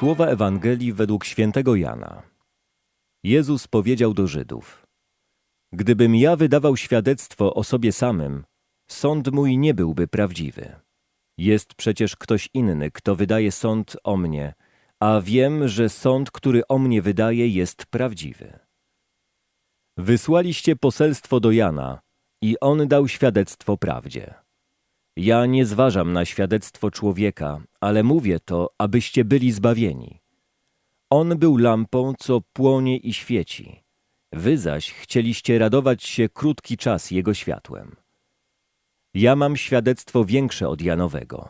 Słowa Ewangelii według świętego Jana. Jezus powiedział do Żydów: Gdybym ja wydawał świadectwo o sobie samym, sąd mój nie byłby prawdziwy. Jest przecież ktoś inny, kto wydaje sąd o mnie, a wiem, że sąd, który o mnie wydaje, jest prawdziwy. Wysłaliście poselstwo do Jana i on dał świadectwo prawdzie. Ja nie zważam na świadectwo człowieka, ale mówię to, abyście byli zbawieni. On był lampą, co płonie i świeci. Wy zaś chcieliście radować się krótki czas jego światłem. Ja mam świadectwo większe od Janowego.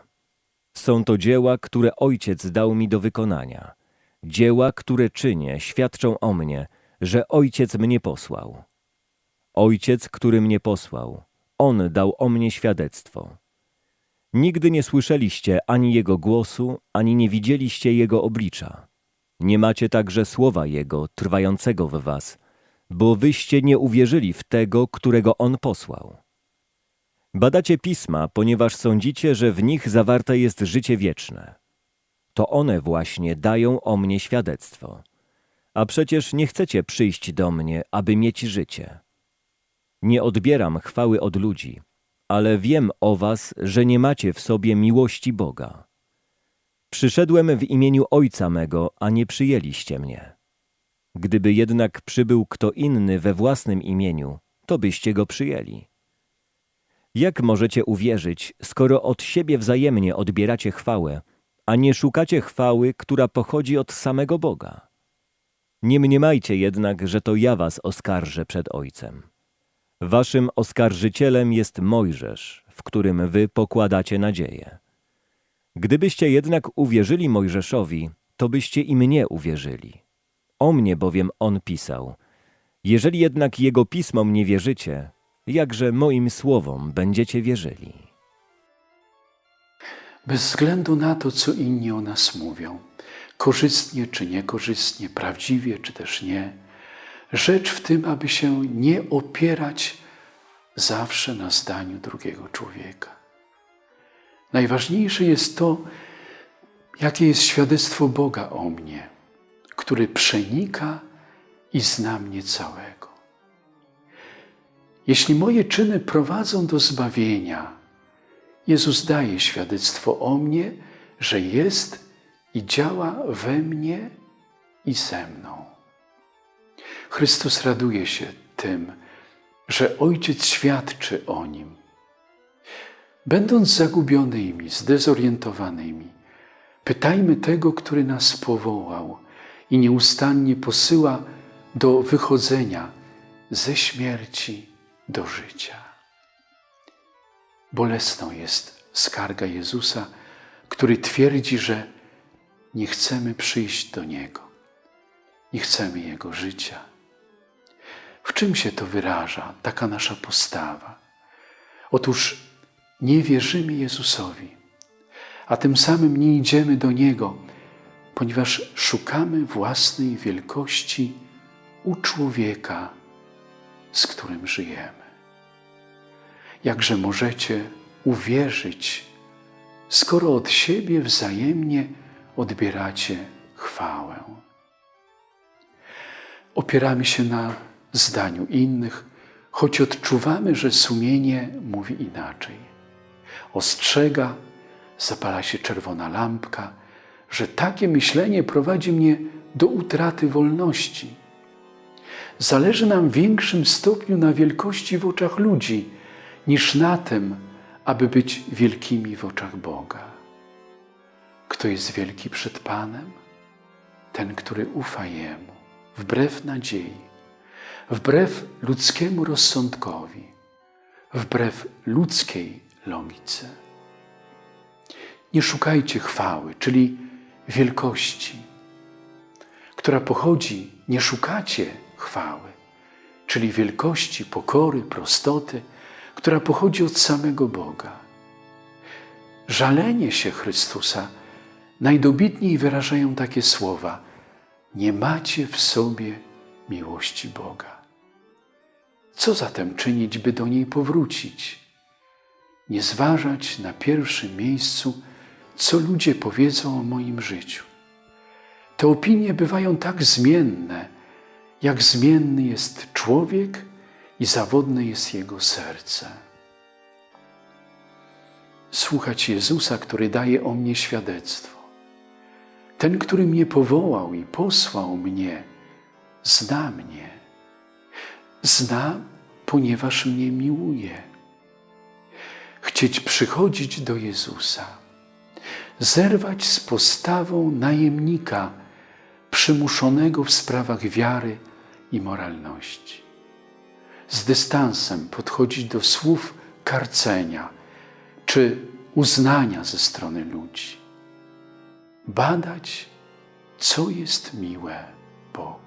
Są to dzieła, które Ojciec dał mi do wykonania. Dzieła, które czynię, świadczą o mnie, że Ojciec mnie posłał. Ojciec, który mnie posłał, On dał o mnie świadectwo. Nigdy nie słyszeliście ani Jego głosu, ani nie widzieliście Jego oblicza. Nie macie także słowa Jego trwającego w was, bo wyście nie uwierzyli w tego, którego On posłał. Badacie pisma, ponieważ sądzicie, że w nich zawarte jest życie wieczne. To one właśnie dają o mnie świadectwo. A przecież nie chcecie przyjść do mnie, aby mieć życie. Nie odbieram chwały od ludzi, ale wiem o was, że nie macie w sobie miłości Boga. Przyszedłem w imieniu Ojca mego, a nie przyjęliście mnie. Gdyby jednak przybył kto inny we własnym imieniu, to byście go przyjęli. Jak możecie uwierzyć, skoro od siebie wzajemnie odbieracie chwałę, a nie szukacie chwały, która pochodzi od samego Boga? Nie mniemajcie jednak, że to ja was oskarżę przed Ojcem. Waszym oskarżycielem jest Mojżesz, w którym wy pokładacie nadzieję. Gdybyście jednak uwierzyli Mojżeszowi, to byście i mnie uwierzyli. O mnie bowiem on pisał. Jeżeli jednak jego pismom nie wierzycie, jakże moim słowom będziecie wierzyli. Bez względu na to, co inni o nas mówią, korzystnie czy niekorzystnie, prawdziwie czy też nie, rzecz w tym, aby się nie opierać zawsze na zdaniu drugiego człowieka. Najważniejsze jest to, jakie jest świadectwo Boga o mnie, który przenika i zna mnie całego. Jeśli moje czyny prowadzą do zbawienia, Jezus daje świadectwo o mnie, że jest i działa we mnie i ze mną. Chrystus raduje się tym, że Ojciec świadczy o Nim. Będąc zagubionymi, zdezorientowanymi, pytajmy tego, który nas powołał i nieustannie posyła do wychodzenia ze śmierci do życia. Bolesną jest skarga Jezusa, który twierdzi, że nie chcemy przyjść do Niego, nie chcemy Jego życia. W czym się to wyraża, taka nasza postawa? Otóż nie wierzymy Jezusowi, a tym samym nie idziemy do Niego, ponieważ szukamy własnej wielkości u człowieka, z którym żyjemy. Jakże możecie uwierzyć, skoro od siebie wzajemnie odbieracie chwałę? Opieramy się na zdaniu innych, choć odczuwamy, że sumienie mówi inaczej. Ostrzega, zapala się czerwona lampka, że takie myślenie prowadzi mnie do utraty wolności. Zależy nam w większym stopniu na wielkości w oczach ludzi, niż na tym, aby być wielkimi w oczach Boga. Kto jest wielki przed Panem? Ten, który ufa Jemu, wbrew nadziei, wbrew ludzkiemu rozsądkowi, wbrew ludzkiej logice. Nie szukajcie chwały, czyli wielkości, która pochodzi, nie szukacie chwały, czyli wielkości, pokory, prostoty, która pochodzi od samego Boga. Żalenie się Chrystusa najdobitniej wyrażają takie słowa: Nie macie w sobie miłości Boga. Co zatem czynić, by do niej powrócić? Nie zważać na pierwszym miejscu, co ludzie powiedzą o moim życiu, Te opinie bywają tak zmienne, jak zmienny jest człowiek i zawodne jest jego serce. Słuchać Jezusa, który daje o mnie świadectwo. Ten, który mnie powołał i posłał mnie, zna mnie. Zna, ponieważ mnie miłuje. Chcieć przychodzić do Jezusa, zerwać z postawą najemnika przymuszonego w sprawach wiary i moralności. Z dystansem podchodzić do słów karcenia czy uznania ze strony ludzi. Badać, co jest miłe Bogu.